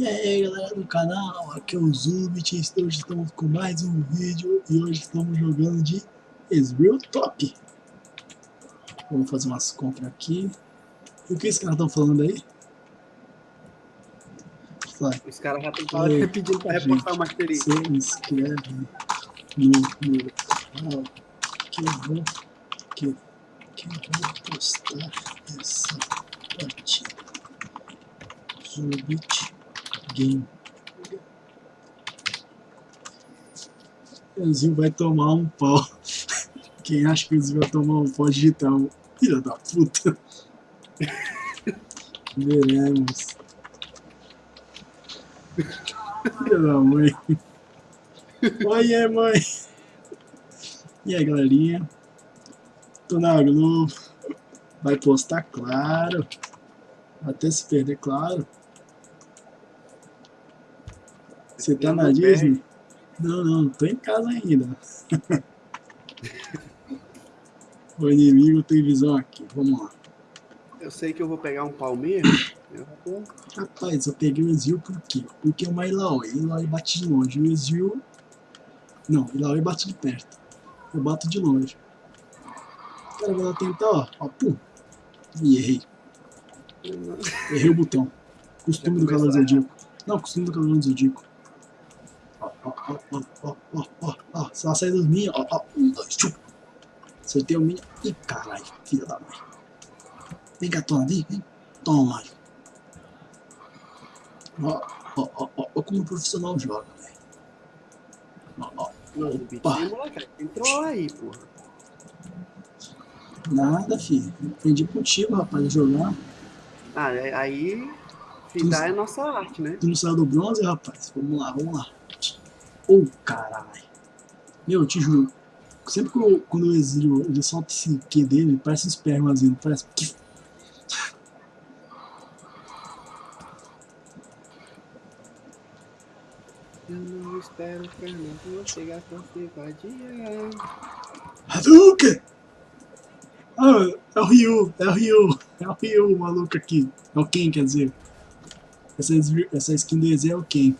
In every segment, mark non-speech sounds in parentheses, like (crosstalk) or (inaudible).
E aí galera do canal, aqui é o Zubit, hoje estamos com mais um vídeo e hoje estamos jogando de Ezreal Top. Vamos fazer umas compras aqui. E o que esses caras estão falando aí? Vai. Os caras já estão pedindo para reportar uma experiência. Você inscreve no meu canal que eu vou, que, que eu vou postar essa partida. Zubit game. O vai tomar um pau. (laughs) Quem acha que o Zil vai tomar um pau digital? Filha da puta. (laughs) Veremos. Filha da mãe. Oi, mãe. E aí, galerinha? Tô na Globo. Vai postar, claro. Até se perder, claro. Você tá na Disney? Não, não, tô em casa ainda. (laughs) o inimigo tem visão aqui, vamos lá. Eu sei que eu vou pegar um palmeiro. Eu vou... Rapaz, eu peguei o Ezio por quê? Porque é uma Ilaoi. Ilaoi bate de longe. O Ezio... Não, Ilaoi bate de perto. Eu bato de longe. Cara, vou tentar, ó. ó pum. E errei. Errei o botão. Costume do Cavaleiro Zodíaco. Não, costume do Cavaleiro Zodíaco ó, ó, ó, ó, ó, ó, ó, só sai dos minhos, ó, ó, um, dois, tchum. Acertei o minho. Ih, caralho, filha da mãe. Vem cá, toma, vem, vem. Toma. Ó, ó, ó, ó, ó como o profissional joga, velho. Ó, ó. Opa. Entrou aí, porra. Nada, filho. Aprendi contigo, rapaz, a jogar. Ah, é, aí. Fidar é nossa arte, né? Tu não saiu do bronze, rapaz? Vamos lá, vamos lá. Oh, caralho. Meu, eu te juro. Sempre que eu, quando eu exilio, ele solta esse Q dele, parece um espermazinho, parece... Eu não espero Fernando chegar pra se vadia. Hadouken! Ah, é o Ryu, é o Ryu, é o Ryu, maluco aqui. É o Ken, quer dizer. Essa, essa skin do EZ é o Ken.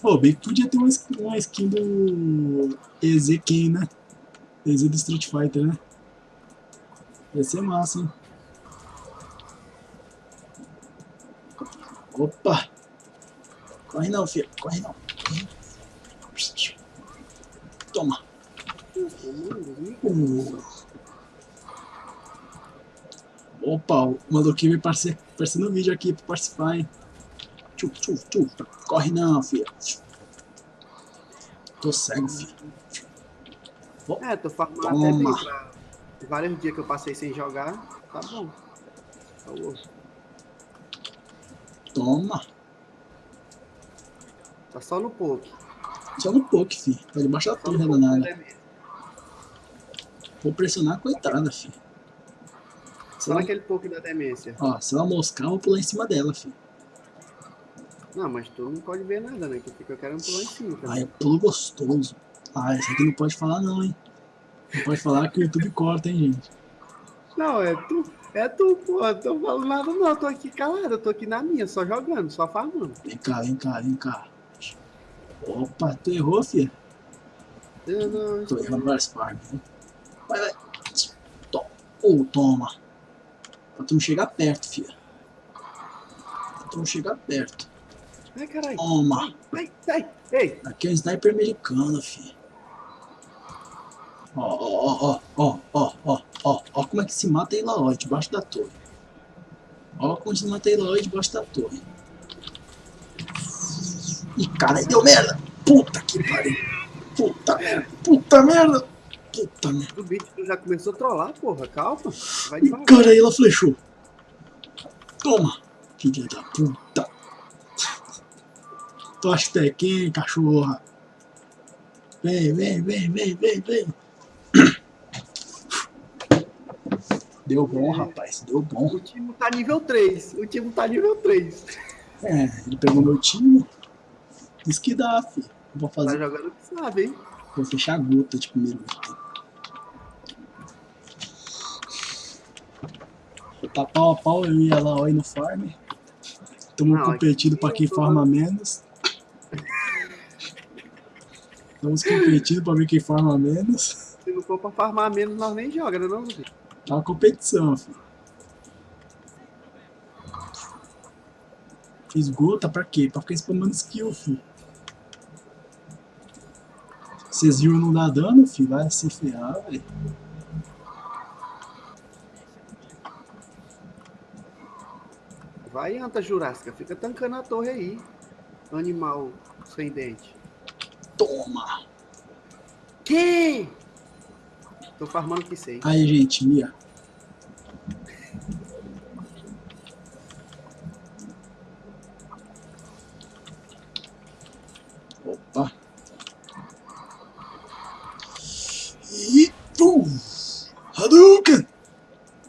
Pô, bem que podia ter uma uma skin do Ezequiel, né? EZ do Street Fighter, né? Ia ser massa, hein? Opa! Corre não, filho. Corre não. Toma. Uh. Opa, o maluquinho me apareceu no vídeo aqui pra participar, hein? Tchuf, tchuf, tchuf. Corre não, filho. Tô cego, filho. Oh, é, tô farmando até bem pra... Vários dias que eu passei sem jogar, tá bom. Falou. Toma. Tá só no poke. Só no poke, filho. Tá debaixo da torre, danada. Vou pressionar a coitada, filho. Só naquele poke da demência. Ó, se ela moscar, eu vou pular em cima dela, filho. Não, mas tu não pode ver nada, né? Que fica querendo pular em cima. Tá? Ah, é pulo gostoso. Ah, esse aqui não pode falar não, hein? Não pode falar que o YouTube corta, hein, gente? Não, é tu. É tu, pô. Eu tô falando nada não. Eu tô aqui calado. Eu tô aqui na minha, só jogando, só farmando. Vem cá, vem cá, vem cá. Opa, tu errou, filha? Eu não... Tô errando várias partes, hein? Vai, vai. Toma. Oh, toma. Pra tu não chegar perto, filha. Pra tu não chegar perto. Ai, caralho. Toma. Ai, ai, ei. Aqui é um sniper americano, filho. Ó, ó, ó, ó, ó, ó, ó, ó como é que se mata Eloy debaixo da torre. Ó como se mata Eloy debaixo da torre. Ih, caralho, deu merda. Puta que pariu. Puta merda, puta merda. Puta merda. O bicho já começou a trollar, porra. Calma. Vai Ih, cara, ela flechou. Toma. Filha da puta. Tostequinha, cachorra. Vem, vem, vem, vem, vem, vem. Deu bom, rapaz, deu bom. O time tá nível 3, o time tá nível 3. É, ele pegou meu time. Diz que dá, filho. Vou fazer. Tá jogando que sabe, hein? Vou fechar a gota de primeiro item. Tá pau a pau, eu ia lá aí no farm. Estamos competindo para quem farma menos. Estamos competindo para ver quem farma menos. Se não for para farmar menos, nós nem joga, né não, filho? Tá uma competição, filho. Fiz gota pra quê? Pra ficar spamando skill, filho. Vocês viram não dá dano, filho? Vai se ferrar, velho. Vai, anta jurássica. Fica tancando a torre aí. Animal sem dente. Toma! Que? Tô farmando que sei. Aí, gente, Mia. Opa. E... Pum! Hadouken!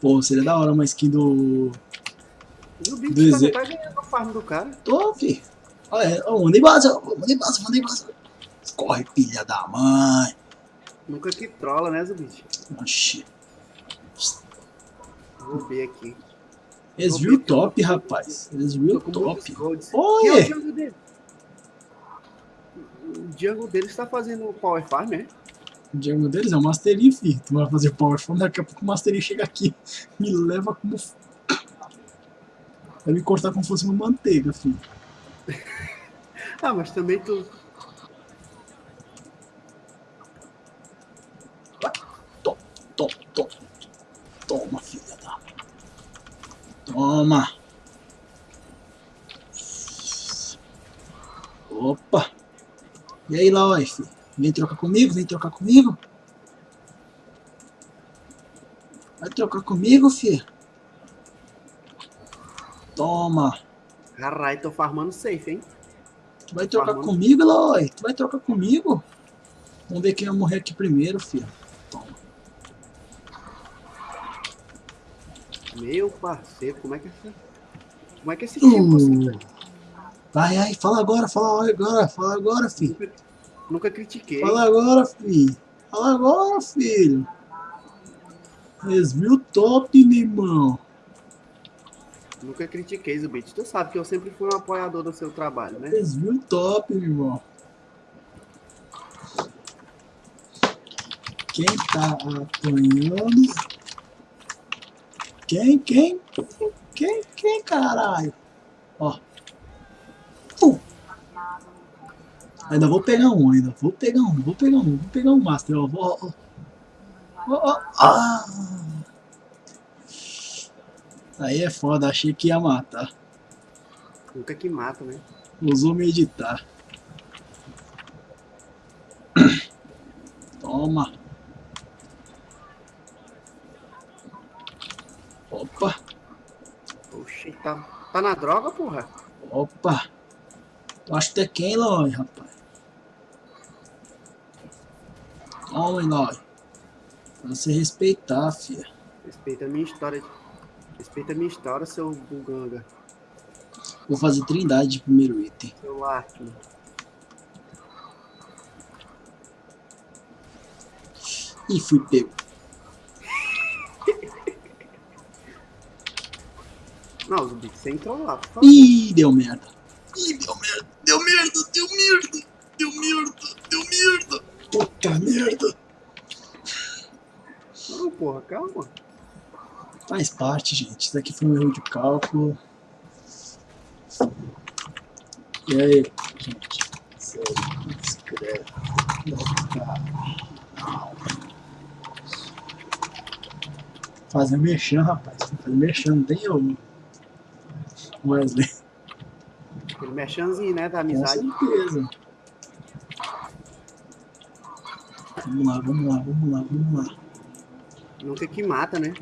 Pô, seria da hora uma skin do o bicho tá, tá ganhando o farm do cara. Tô, fi. Olha, ô, mandei base, mandei base, mandei base. Corre, filha da mãe. Nunca que trola, né, Zubit? Oxi. Vou ver aqui. Eles viram top, rapaz. Eles viram top. Olha! É o jungle dele? O jungle deles está fazendo power farm, né? O jungle deles é o Mastery, filho. Tu vai fazer power farm, daqui a pouco o Mastery chega aqui. Me leva como Vai me cortar como se fosse uma manteiga, filho. ah, mas também tu. Toma, toma, toma. Toma, filha da. Toma. Opa. E aí, Laoi, filho? Vem trocar comigo? Vem trocar comigo? Vai trocar comigo, filho? Toma. Caralho, tô farmando safe, hein? Tu vai trocar farmando. comigo, Eloy? Tu vai trocar comigo? Vamos ver quem vai morrer aqui primeiro, filho. Meu parceiro, como é que é Como é que é esse tipo uh. Vai aí, fala agora, fala agora, fala agora, filho. Nunca, nunca critiquei. Fala agora, filho. Fala agora, filho. Resview top, meu irmão. Nunca critiquei, Zubit. Tu sabe que eu sempre fui um apoiador do seu trabalho, né? Desvio top, meu irmão. Quem tá apanhando? Quem, quem? Quem, quem, caralho? Ó. Uh. Ainda vou pegar um, ainda. Vou pegar um, vou pegar um, vou pegar um Master, ó. Ó, ó. ó, ó. Ah. Aí é foda, achei que ia matar. Nunca que mata, né? Usou meditar. Toma. Opa. Oxi, tá, tá na droga, porra? Opa. Tu acha que é quem, Loi, rapaz? Toma, Loi. Pra você respeitar, filha. Respeita a minha história Respeita a minha história, seu buganga. Vou fazer trindade de primeiro item. Seu arco. Ih, fui pego. Não, Zumbi, você entrou lá, por favor. Ih, deu merda. Ih, deu merda, deu merda, deu merda, deu merda, deu merda. Puta merda. Não, porra, calma. Faz parte, gente. Isso aqui foi um erro de cálculo. E aí, gente? Sério, escreve. Fazer mexão, rapaz. Fazer mexão, não tem eu. Wesley. Aquele mexãozinho, né? Da amizade. Com certeza. Vamos lá, vamos lá, vamos lá, vamos lá. Nunca que mata, né?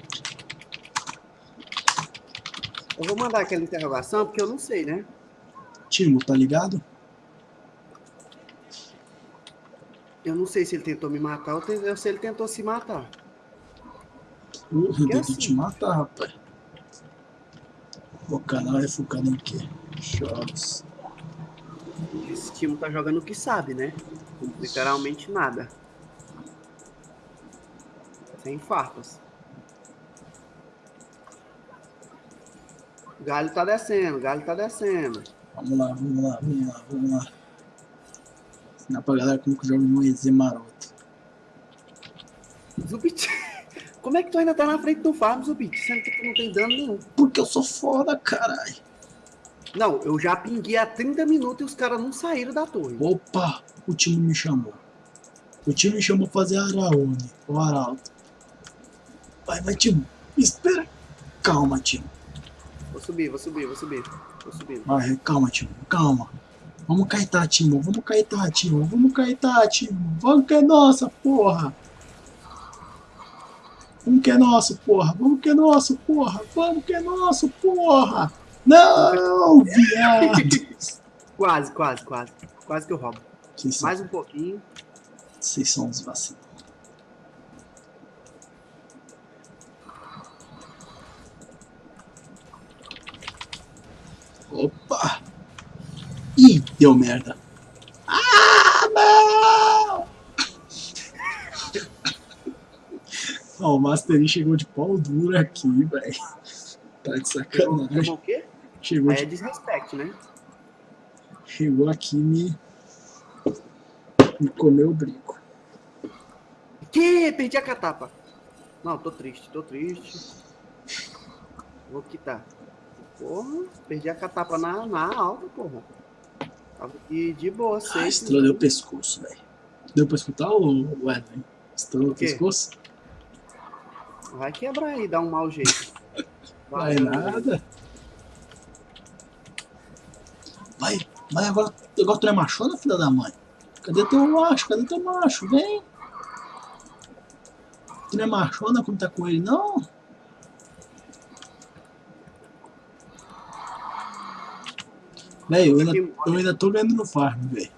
Eu vou mandar aquela interrogação porque eu não sei, né? Timo, tá ligado? Eu não sei se ele tentou me matar ou se ele tentou se matar. Porra, ele tentou assim, te matar, rapaz. O canal é focado em quê? Jogos. Esse time tá jogando o que sabe, né? Literalmente nada. Sem farpas. O galho tá descendo, o galho tá descendo. Vamos lá, vamos lá, vamos lá, vamos lá. Ensinar pra galera como que joga no EZ maroto. Zubit, (laughs) como é que tu ainda tá na frente do farm, Zubit? Sendo que tu não tem dano nenhum. Porque eu sou foda, caralho. Não, eu já pinguei há 30 minutos e os caras não saíram da torre. Opa, o time me chamou. O time me chamou pra fazer Araone, o Arauto. Vai, vai, time. Espera. Calma, time. Vou subir, vou subir, vou subir. Vou subir. Vai, calma, time. Calma. Vamos caitar, Timo. Vamos caitar, Timo. Vamos caitar, Timo. Vamos que é nossa, porra. Vamos que é nosso, porra. Vamos que é nosso, porra. Vamos que é nosso, porra. Não. (laughs) Quase, quase, quase. Quase que eu roubo. Vocês são, Mais um pouquinho. vocês são uns vacilos. Opa! Ih, deu merda. Ah, não! Ó, o Mastery chegou de pau duro aqui, velho. Tá de sacanagem. chamou o quê? Chegou, Aí é de, desrespeito, né? chegou aqui e me. Me comeu o brinco. Que? Perdi a catapa. Não, tô triste, tô triste. Vou quitar. Porra, perdi a catapa na, na alta, porra. Tava aqui de boa, Ah, safe. estrelei o pescoço, velho. Deu pra escutar o Wesley? Estrelou o pescoço? Vai quebrar aí, dá um mau jeito. Vai nada. Vai, vai agora. Agora tu não é machona, filha da mãe? Cadê teu macho? Cadê teu macho? Vem. Tu não é machona quando tá com ele, não? Velho, eu, ainda- eu ainda tô ganhando no farm, velho.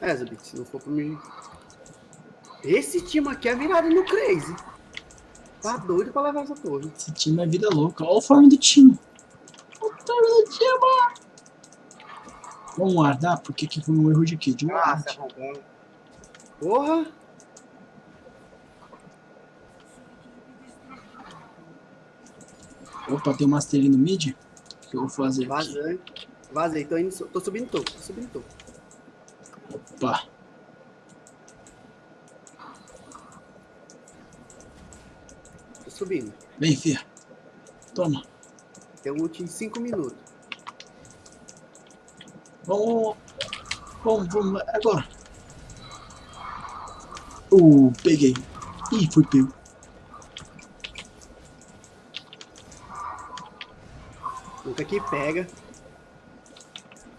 É, Zabit, se não for pra mim. Esse time aqui é virado no crazy. Tá doido pra levar essa torre. Esse time é vida louca. Olha o farm do time. Olha o farm do time. Vamos guardar, porque aqui foi um erro de? De Ah, arrombando. Porra! Opa, tem um master no mid? O que eu vou fazer aqui? Vazei. Vazei, tô, indo, tô subindo topo, tô subindo topo. Opa. Tô subindo. Vem, fia. Toma. Tem ult em 5 minutos. Vamos. Vamos, vamos. Agora. Uh, peguei. Ih, fui pego. Nunca que pega.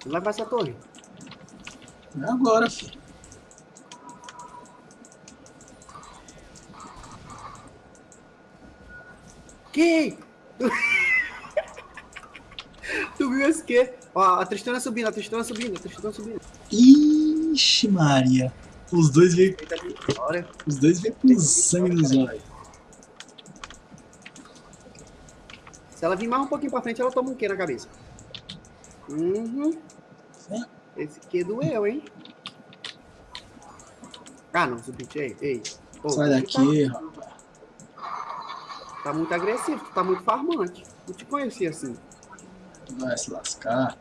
Não vai pra essa torre. É agora, filho. Que? (laughs) tu viu esse quê? Ó, a Tristana subindo, a Tristana subindo, a Tristana subindo. Ixi, Maria. Os dois veio, os dois veio com sangue nos olhos. Se ela vir mais um pouquinho pra frente, ela toma um quê na cabeça? Uhum. É. Esse que doeu, hein? Ah, não, Zubit, ei, ei. Ô, Sai daqui, Tá, rapaz. tá muito agressivo, tu tá muito farmante. Não te conhecia assim. Vai se lascar.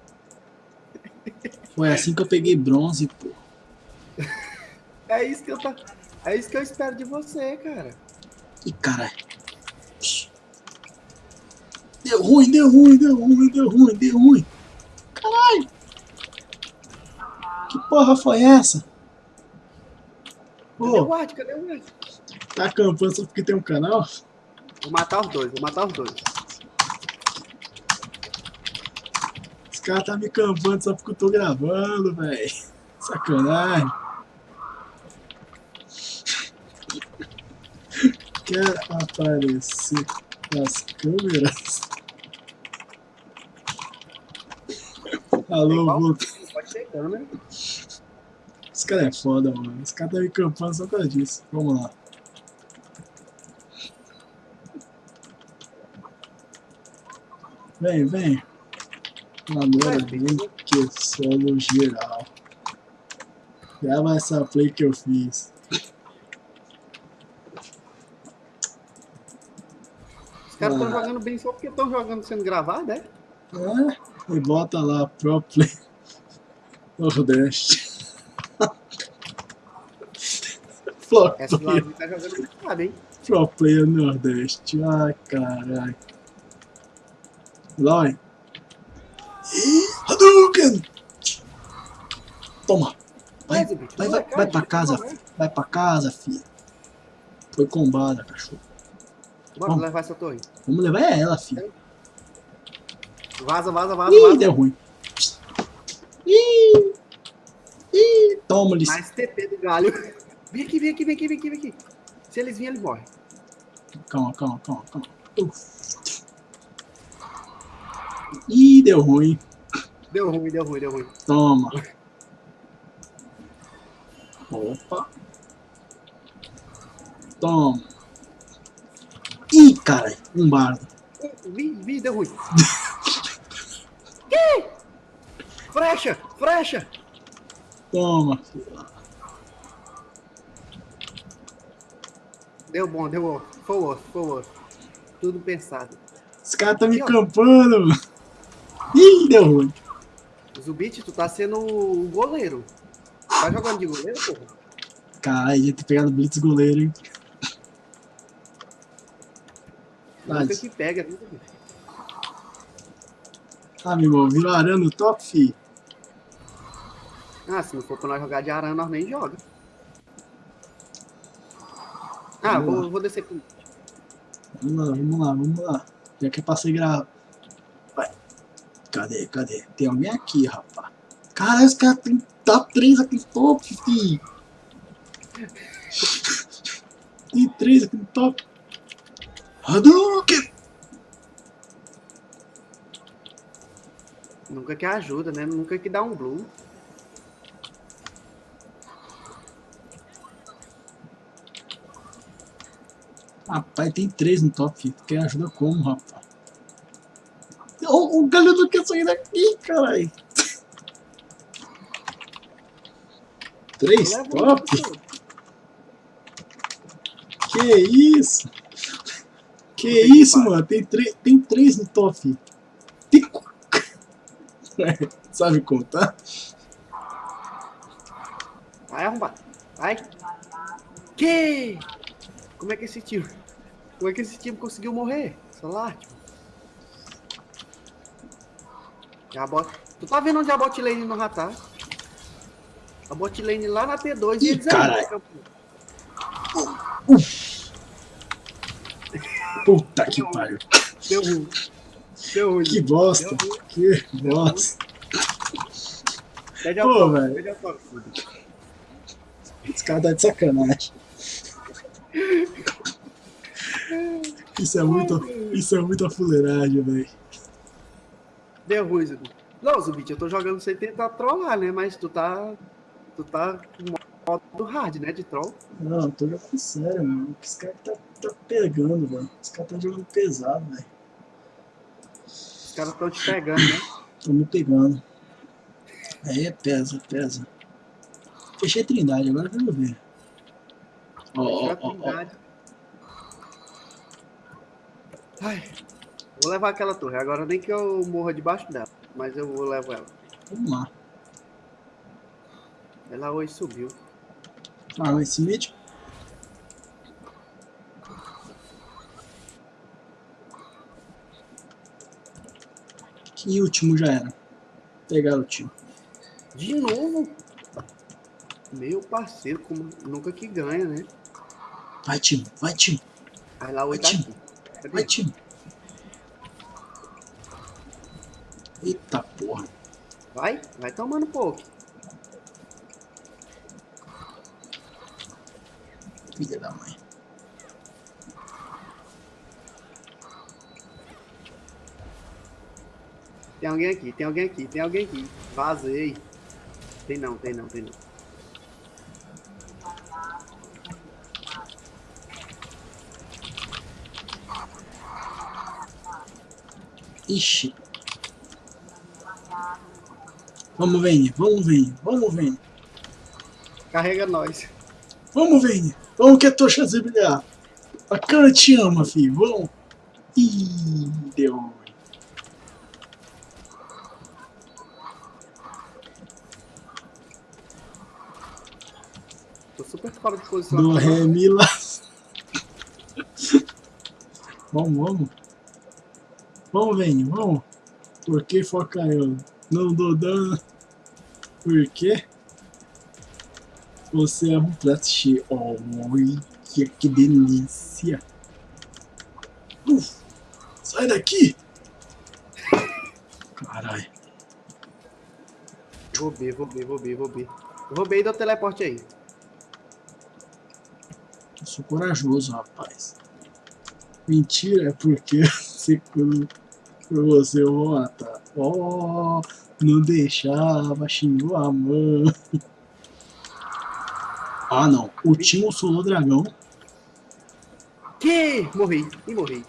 Foi assim que eu peguei bronze, pô. (laughs) É isso que eu tá. É isso que eu espero de você, cara. Ih, caralho. Deu ruim, deu ruim, deu ruim, deu ruim, deu ruim. Porra foi essa? Cadê o Ward? Cadê o Ward? tá acampando só porque tem um canal? Vou matar os dois, vou matar os dois. Os caras tá me campando só porque eu tô gravando, velho. Sacanagem. Quer aparecer nas câmeras? Alô, vou... Pode ser câmera. Esse cara é foda, mano. Esse cara tá me campando só disso. Vamos lá. Vem, vem. Agora vem que eu solo geral. Grava essa play que eu fiz. caras estão Ah. jogando bem só porque estão jogando sendo gravado, é? É, e bota lá Pro Play (laughs) Nordeste. Flop Essa Player, Lavi tá jogando muito errado, hein? Pro Player Nordeste. Ai, caralho. Lói. Hadouken! Toma. Vai, bicho, vai, não é vai, vai pra casa, é. Vai pra casa, filho. Foi combada, cachorro. Bora Vamos. levar essa torre. Vamos levar ela, filho. Vaza, vaza, vaza, Ih, vaza. deu ruim. Ih, ih, toma, licença. Mais TP do galho. Vem aqui, vem aqui, vem aqui, vem aqui, vem aqui. Se eles virem, ele morre. Calma, calma, calma, calma. Uf. Ih, deu ruim. Deu ruim, deu ruim, deu ruim. Toma. Opa. Toma. Ih, caralho, um bardo. Vi, vi, deu ruim. (laughs) que? Frecha, frecha. Toma. filho. Deu bom, deu bom. Foi o osso, foi o osso. Tudo pensado. Esse cara tá me campando, mano. Ih, deu ruim. Zubit, tu tá sendo o goleiro. Tá jogando de goleiro, porra? Caralho, ia ter pegado Blitz goleiro, hein. Nunca que pega, né, Zubit? Ah, meu irmão, virou arana no top, fi. Ah, se não for pra nós jogar de arana, nós nem joga. Vamos vou, lá. vou descer pro... Vamos lá, vamos lá, vamos lá. Já que é pra ser gra... Vai. Cadê, cadê? Tem alguém aqui, rapaz. Caralho, os caras tem tá três aqui no top, fi. Tem três aqui no top. Hadouken! Nunca que ajuda, né? Nunca que dá um blue. Rapaz, tem três no top. Tu quer ajuda como, rapaz? O, o galho não quer sair daqui, caralho. Três top? Que isso? Que que isso, pariu. mano? Tem, três tem três no top. Tem... (laughs) Sabe contar? Vai arrombar. Vai. Que? Como é que esse time... Como é que esse time conseguiu morrer? Celular, tipo. Já bota... Tu tá vendo onde a bot lane no ratar? A bot lane lá na T2 Ih, e aí, caralho. campo. Puta que pariu. Deu ruim. Deu ruim. Que bosta. Que bosta. Pede Pô, velho. Esse cara tá de sacanagem. Isso é muito, isso é muita fuleiragem, velho. Deu ruim. Não, Zubit, eu tô jogando sem tentar trollar, né? Mas tu tá. Tu tá com modo hard, né? De troll. Não, eu tô jogando sério, mano. Esse cara tá, tá pegando, velho. Esse cara tá jogando pesado, velho. Os caras tão te pegando, né? Tô me pegando. Aí pesa, pesa. Fechei Trindade, agora vamos ver. Ó, ó, ó, ó. trindade. Ai, vou levar aquela torre. Agora nem que eu morra debaixo dela. Mas eu vou levar ela. Vamos lá. Ela hoje subiu. Ah, mas esse mid. Que último já era. Pegaram o time. De novo? Meu parceiro, como nunca que ganha, né? Vai, time. Vai, time. Aí lá tá Vai, time. Eita porra. Vai, vai tomando pouco. Filha da mãe. Tem alguém aqui, tem alguém aqui, tem alguém aqui. Vazei. Tem não, tem não, tem não. Ixi. Vamos, Vini. Vamos, Vini. Vamos, Vini. Carrega nós. Vamos, Vini. Vamos que a tocha brilhar. A cara te ama, filho. Vamos. Ih, deu. Tô super fora de posição. Do lá. (laughs) vamos, vamos. Vamos, Vini, vamos. Por que eu? Não dou dano. Por quê? Você é um prato cheio. Olha que delícia. Uf, sai daqui. Caralho. Roubei, roubei, roubei, roubei. Roubei e deu teleporte aí. Eu sou corajoso, rapaz. Mentira, é porque (laughs) você eu matar. Oh, não deixava, xingou a mãe. Ah não, o Timo solou dragão. Que? Morri, e morri.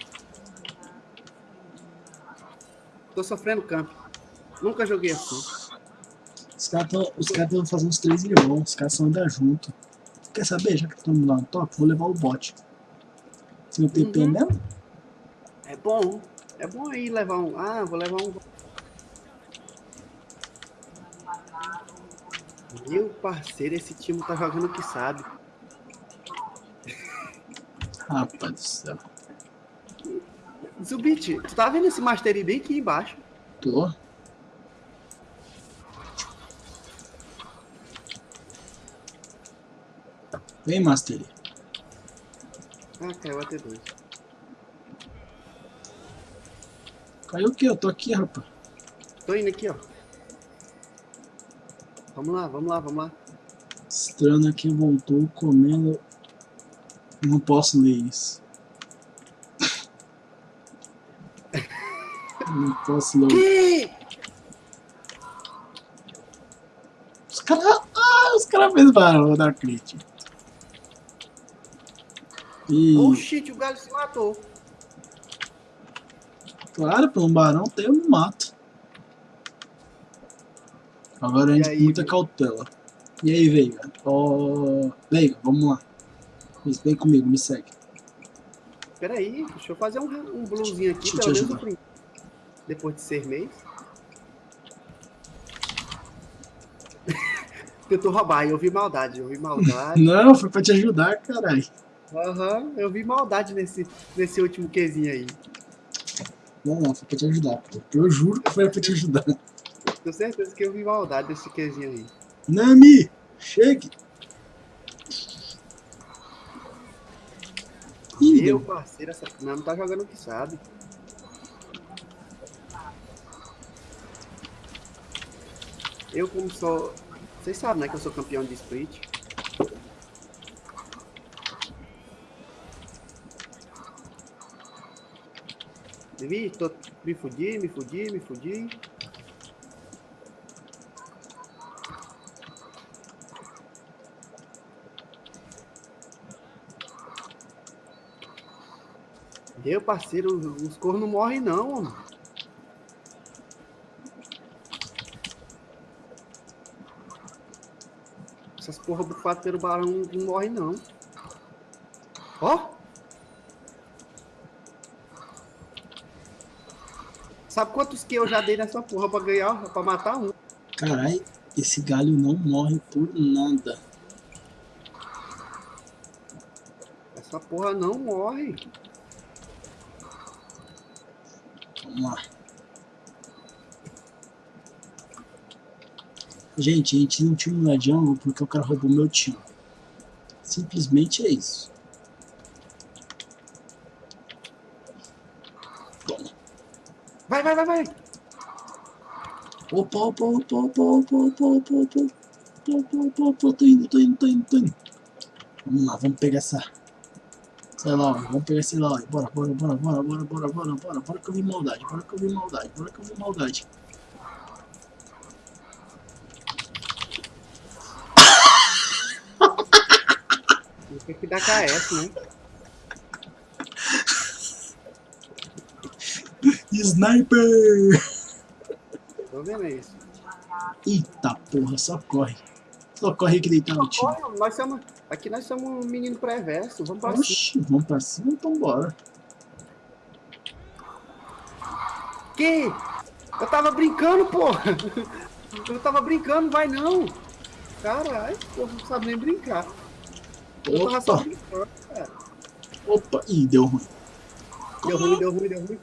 Tô sofrendo campo. Nunca joguei assim. Os caras tão, os caras tão fazendo uns três irmãos, os caras são andar junto. Quer saber? Já que estamos lá no top, vou levar o bot. Sem o TP Uhum. mesmo? É bom. É bom aí levar um. Ah, vou levar um. Meu parceiro, esse time tá jogando o que sabe. Rapaz do céu. Zubit, tu tá vendo esse Mastery bem aqui embaixo? Tô. Vem, Master. Ah, caiu a T2. Caiu o quê? Eu tô aqui, rapaz. Tô indo aqui, ó. Vamos lá, vamos lá, vamos lá. Estranho aqui voltou comendo. Não posso ler isso. (laughs) Não posso ler. Que? Os caras. Ah, os caras fez barulho da crítica. E Oh shit, o galho se matou. Claro, pelo barão tem um mato. Agora a gente com muita cautela. E aí, Veiga? Ó. Veiga, vamos lá. Vem comigo, me segue. Pera aí, deixa eu fazer um, um aqui, Deixa pelo menos Depois de seis meses. (laughs) Tentou roubar, eu vi maldade, eu vi maldade. (laughs) Não, foi pra te ajudar, caralho. Aham, eu vi maldade nesse, nesse último Qzinho aí. Não, não, foi pra te ajudar, pô. Eu juro que foi pra te ajudar. Tenho certeza que eu vi maldade nesse Qzinho aí. Nami, chegue. Ih, Meu parceiro, essa não tá jogando o que sabe. Eu como sou. Vocês sabem, né, que eu sou campeão de split. Vi, tô, me fudi, me fudi, me fudi. Meu parceiro, os- os cornos não morrem não. Essas porra bufadas pelo barão não morrem não. Ó! Sabe quantos que eu já dei nessa porra pra ganhar, pra matar um? Caralho, esse galho não morre por nada. Essa porra não morre. Vamos lá. Gente, a gente não tinha na jungle porque o cara roubou meu time. Simplesmente é isso. Vai, vai, vai, vai. Opa, opa, opa, opa, opa, opa, opa, opa. Opa, opa, opa, tô indo, tô indo, tô indo, tô indo. Vamos lá, vamos pegar essa. Sei lá, vamos pegar esse lá. Bora, bora, bora, bora, bora, bora, bora, bora, bora que eu vi maldade, bora que eu vi maldade, bora que eu vi maldade. Tem que dar KS, né? Sniper! Tô vendo isso. Eita porra, só corre. Só corre que deitar no time. Nós somos. Aqui nós somos um menino pré-verso. Vamos pra cima. Oxi, vamos pra cima, então bora. Que? Eu tava brincando, porra. Eu tava brincando, vai não. Caralho, porra, não sabe nem brincar. Eu tava só Opa, brincando, cara. opa. Ih, deu ruim. Deu ruim, deu ruim, deu ruim.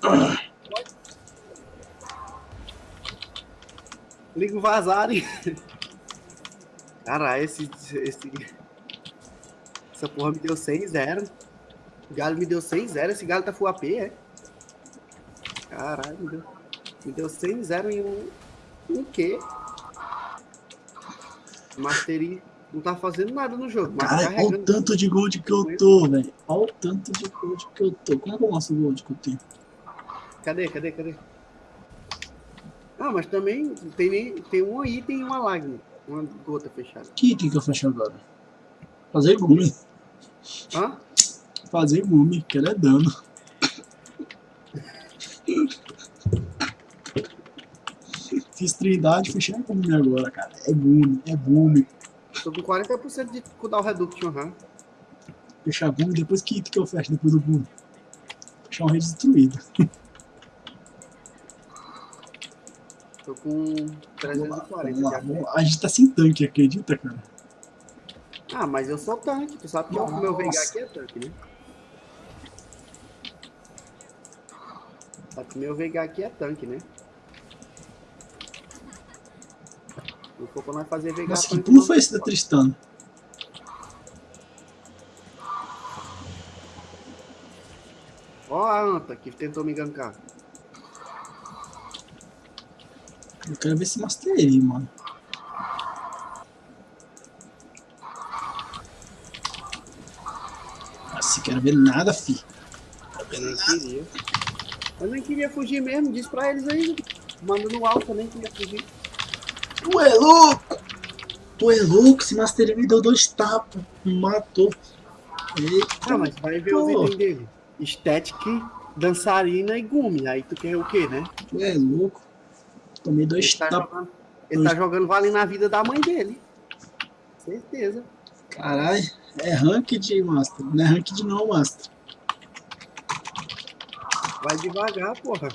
Liga o vazar, hein? Caralho, esse, esse. Essa porra me deu 6-0. O Galo me deu 6-0. Esse Galo tá full AP, é? Caralho, me deu, me deu 6-0 em um. Um quê? Mastery não tá fazendo nada no jogo. Mas Cara, olha o tanto de gold que eu tô, velho. Olha o tanto de gold que eu tô. Como é que eu mostro o gold que eu tenho? Cadê, cadê, cadê? Ah, mas também tem, nem- tem um item e uma lágrima. Uma gota fechada. Que item que eu fecho agora? Fazer gume. Hã? Fazer gume, que ela é dano. Fiz trindade, fechei a gume agora, cara. É gume, é gume. Tô com 40% de Kudal Reduction, aham. Fechar gume, depois que item que eu fecho depois do gume? Fechar um rei destruído. (laughs) Tô com 340 Vamos lá, vamos. A gente tá sem tanque, acredita, cara? Ah, mas eu sou tanque. Tu sabe que o meu Nossa. aqui é tanque, né? Sabe que o meu Veigar aqui é tanque, né? Não for pra nós fazer Veigar Nossa, que pulo não. foi esse da Tristana? Ó a anta que tentou me gankar. Eu quero ver esse Mastery, mano. Nossa, quero ver nada, fi. Quero ver Eu nada. queria. Eu nem queria fugir mesmo, diz pra eles aí. Manda no alto, eu nem queria fugir. Tu é louco! Tu é louco, esse Mastery me deu dois tapas. Me matou. Eita, Ah, mas vai ver pô. itens dele. Static, dançarina e gumi. Aí tu quer o quê, né? tu é louco. Tomei dois Ele tá, tapas. jogando, ele tá jogando vale na vida da mãe dele. Certeza. Caralho, é ranked, Master. Não é ranked não, Master. Vai devagar, porra.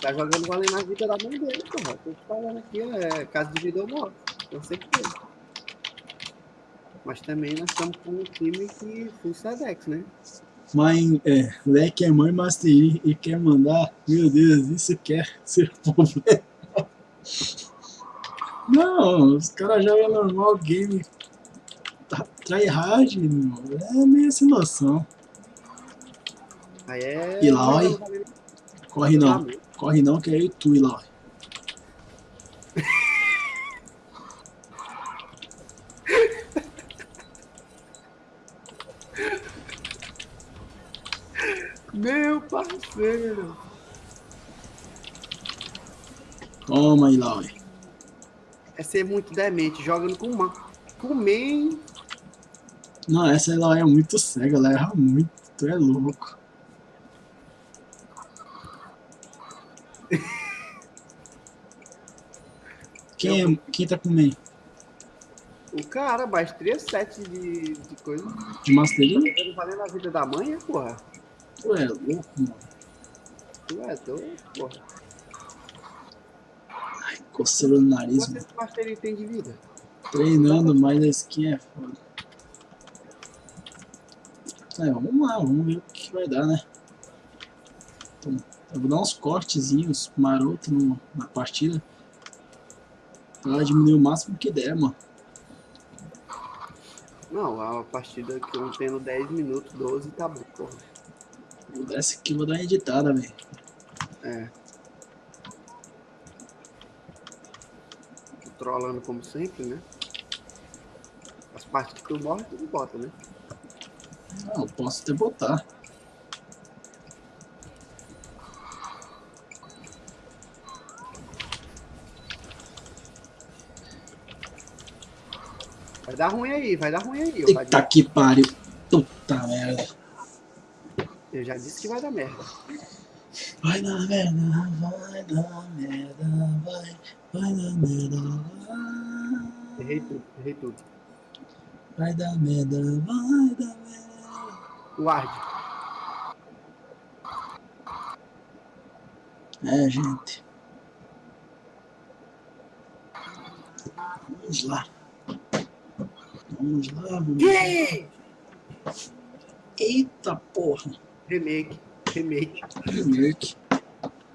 Tá jogando vale na vida da mãe dele, porra. Tô te falando aqui, é casa de vida ou morte. Com certeza. Mas também nós estamos com um time que full Sedex, né? Mãe, é, Leque é mãe Master Yi e quer mandar. Meu Deus, isso quer ser problema. Não, os caras jogam normal game. Tá- Tryhard, meu. É meio sem noção. Aí é. E lá, vale Corre não, mãe. corre não, que é e tu, Eloy. Meu parceiro. Toma, Eloy. É ser muito demente, jogando com uma. Com main. Não, essa Eloy é muito cega, ela erra muito. Tu é louco. (laughs) Quem, é, quem tá com main? O cara, maestria 7 de, de coisa. De Master Yi? Ele valendo a vida da mãe, é, porra. Tu é louco, mano. Tu é doido, porra. Coceira no nariz, Quanto mano. esse Master tem de vida? Treinando, mas a skin é foda. É, vamos lá, vamos ver o que vai dar, né? Então, eu vou dar uns cortezinhos maroto no- na partida. Pra diminuir o máximo que der, mano. Não, a partida que eu tendo 10 minutos, 12, tá bom, porra. Vou dar essa aqui, vou dar uma editada, velho. É. Trolando como sempre, né? As partes que tu morre, tu bota, né? Não, eu posso até botar. Vai dar ruim aí, vai dar ruim aí. Eita dar- que pariu. Puta merda. Eu já disse que vai dar merda. Vai dar merda, vai dar merda, vai, vai dar merda, vai. Errei tudo, errei tudo. Vai dar merda, vai dar merda. Guarde. É, gente. Vamos lá. Vamos lá, vamos lá. Que? Eita porra. Remake. Remake. Remake.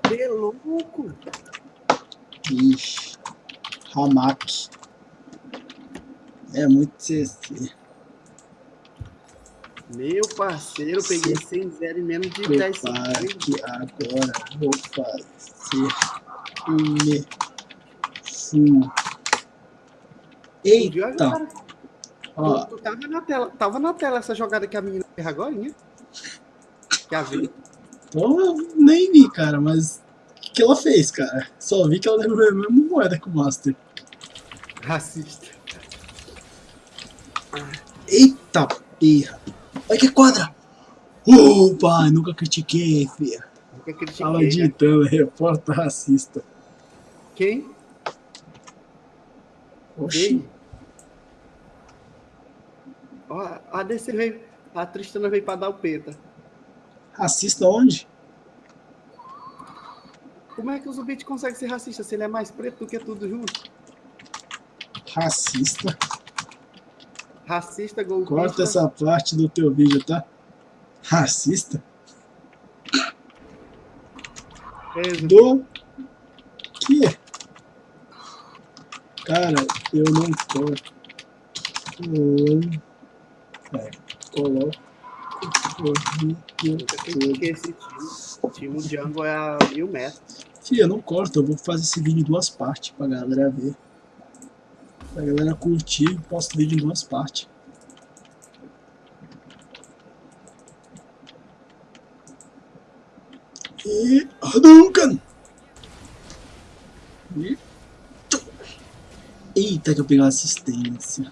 Que louco. Ixi. Hamak. É muito CC. Meu parceiro, peguei 100 0 em menos de 10 Prepara segundos. que agora vou fazer um Eita, cara? ó, Tu, tu tava na tela, tava na tela essa jogada que a menina fez agora, né? Que a vida. pô, nem vi, cara, mas o que ela fez, cara? Só vi que ela levou a mesma moeda que o Master. Racista. Eita, perra. Olha que quadra. Opa, nunca critiquei, filha. Nunca critiquei, Tava né? digitando, repórter racista. Quem? Oxi? Ó, a DC veio. A Tristana veio pra dar o peta. Racista onde? Como é que o Zubit consegue ser racista se ele é mais preto do que tudo junto? Racista. Racista, golpista. Corta essa parte do teu vídeo, tá? Racista? É. Do que? Cara, eu não corto. Hum. É, coloco time. O time Django é a mil metros. Eu não corto, eu vou fazer esse vídeo em duas partes pra galera ver. Pra galera curtir, eu posto vídeo em duas partes. E Hadouken! Eita, que eu peguei uma assistência.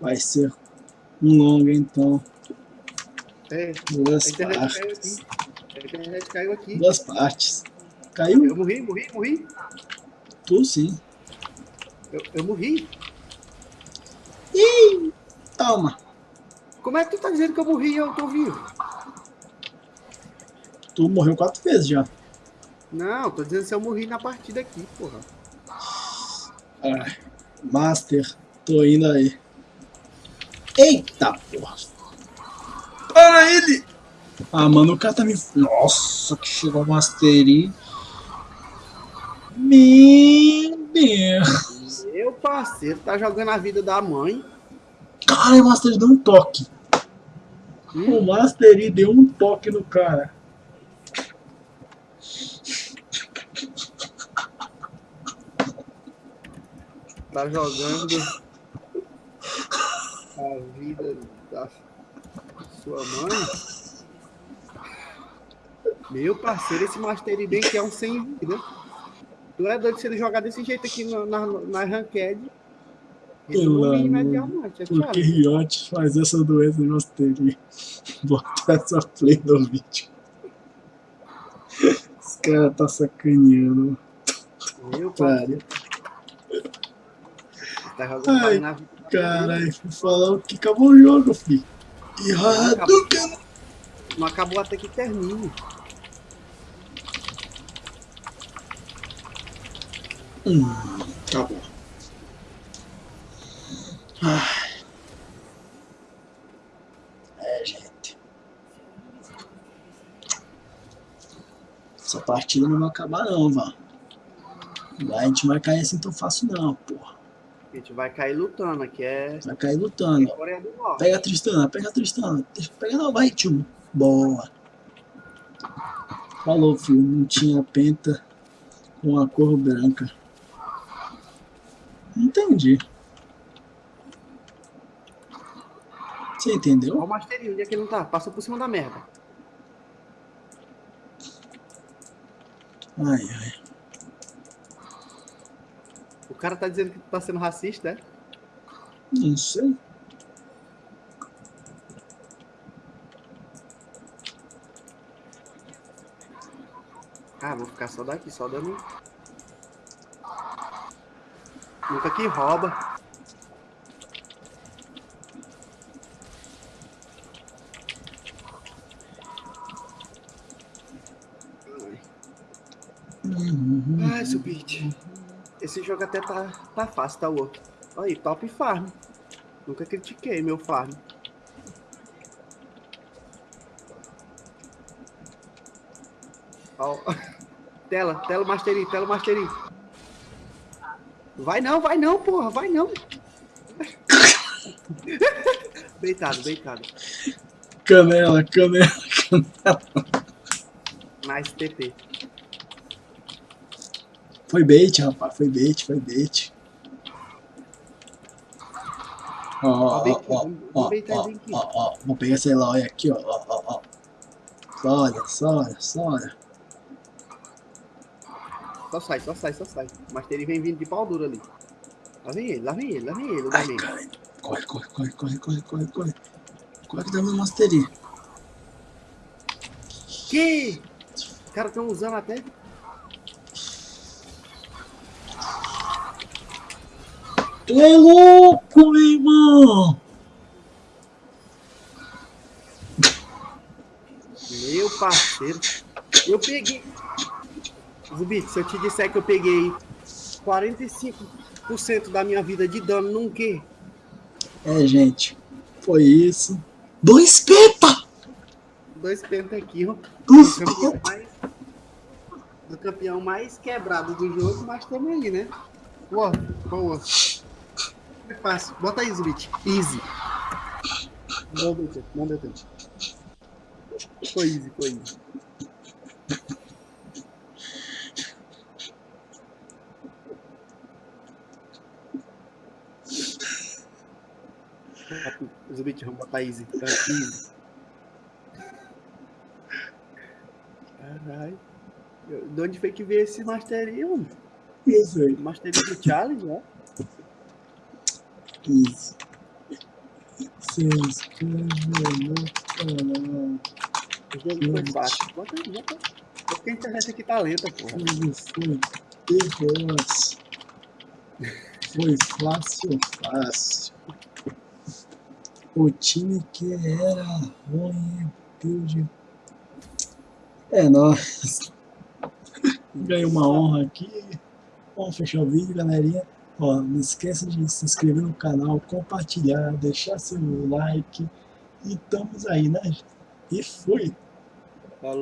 Vai ser um longo então. É, Duas a internet caiu partes. aqui. A internet caiu aqui. Duas partes. Caiu? Eu morri, morri, morri. Tu sim. Eu, eu morri. Ih, toma. Como é que tu tá dizendo que eu morri e eu tô vivo? Tu morreu quatro vezes já. Não, tô dizendo se eu morri na partida aqui, porra. Ah, Master, tô indo aí. Eita porra. Para ele! Ah, mano, o cara tá me. Nossa, que chegou a Mastery. Meu Deus. Meu parceiro tá jogando a vida da mãe. Cara, o Master deu um toque. Hum? O Mastery deu um toque no cara. Tá jogando a vida da sua mãe. Meu parceiro, esse Master bem que é um sem vida. Tu é doido se ele jogar desse jeito aqui na, na, na ranked. Pelo amor. imediatamente, é que Thiago. Riot faz essa doença no Mastery? (laughs) Bota essa play no vídeo. Os caras tá sacaneando. Meu Cara, parceiro. Tá jogando na vida. Caralho, fui falar o que acabou o jogo, fi. E Hadouken! Não acabou até que termine. Hum, tá bom. Ai. É, gente. Essa partida não vai acabar não, Van. A gente vai cair assim tão fácil não, porra. A gente vai cair lutando, aqui é Vai cair lutando. Norte. Pega a Tristana, pega a Tristana. Pegar não, vai, tio. Boa. Falou, filho. Não tinha penta com a cor branca. Entendi. Você Olha entendeu? o Masterinho, onde é que ele não tá? Passou por cima da merda. Ai, ai cara tá dizendo que tu tá sendo racista, é? Não sei. Ah, vou ficar só daqui, só dando... Nunca que rouba. Uhum. Ai, subite. Pete. Esse jogo até tá, tá fácil, tá louco. Olha aí, top farm. Nunca critiquei meu farm. Ó, (laughs) tela, tela mastery, tela mastery. Vai não, vai não, porra, vai não. (laughs) deitado, deitado. Canela, canela, canela. Nice TP. Foi bait, rapaz, foi bait, foi bait. Ó, ó, ó, ó, ó, ó, vou pegar essa Eloy aqui, ó, ó, ó, ó. Só olha, só olha, só olha. Só sai, só sai, só sai. Mas ele vem vindo de pau duro ali. Lá vem ele, lá vem ele, lá vem ele. Ai, cara. Corre, corre, corre, corre, corre, corre, corre. Corre que dá meu mastery. Que? Os caras estão usando até. Tu é louco, meu irmão! Meu parceiro. Eu peguei. Zubit, se eu te disser que eu peguei 45% da minha vida de dano num quê? É, gente, foi isso. Dois peta! Dois pentakill. Dois Do campeão mais. Do campeão mais quebrado do jogo, mas tamo aí, né? Boa, boa. É fácil. Bota aí, Zubit. Easy. Não deu tempo, não deu tempo. Foi easy, foi easy. Zubit, vamos botar easy. Tá, easy. Caralho. De onde foi que veio esse Mastery, mano? Sei. Mastery do Challenge, né? Isso. Se inscreve no canal. Jogo foi fácil. Bota bota. É porque a internet aqui tá lenta, porra. Foi fácil, fácil. O time que era ruim, build. É nóis. Ganhei uma honra aqui. Vamos fechar o vídeo, galerinha. Ó, não esqueça de se inscrever no canal, compartilhar, deixar seu like. E estamos aí, né? E fui!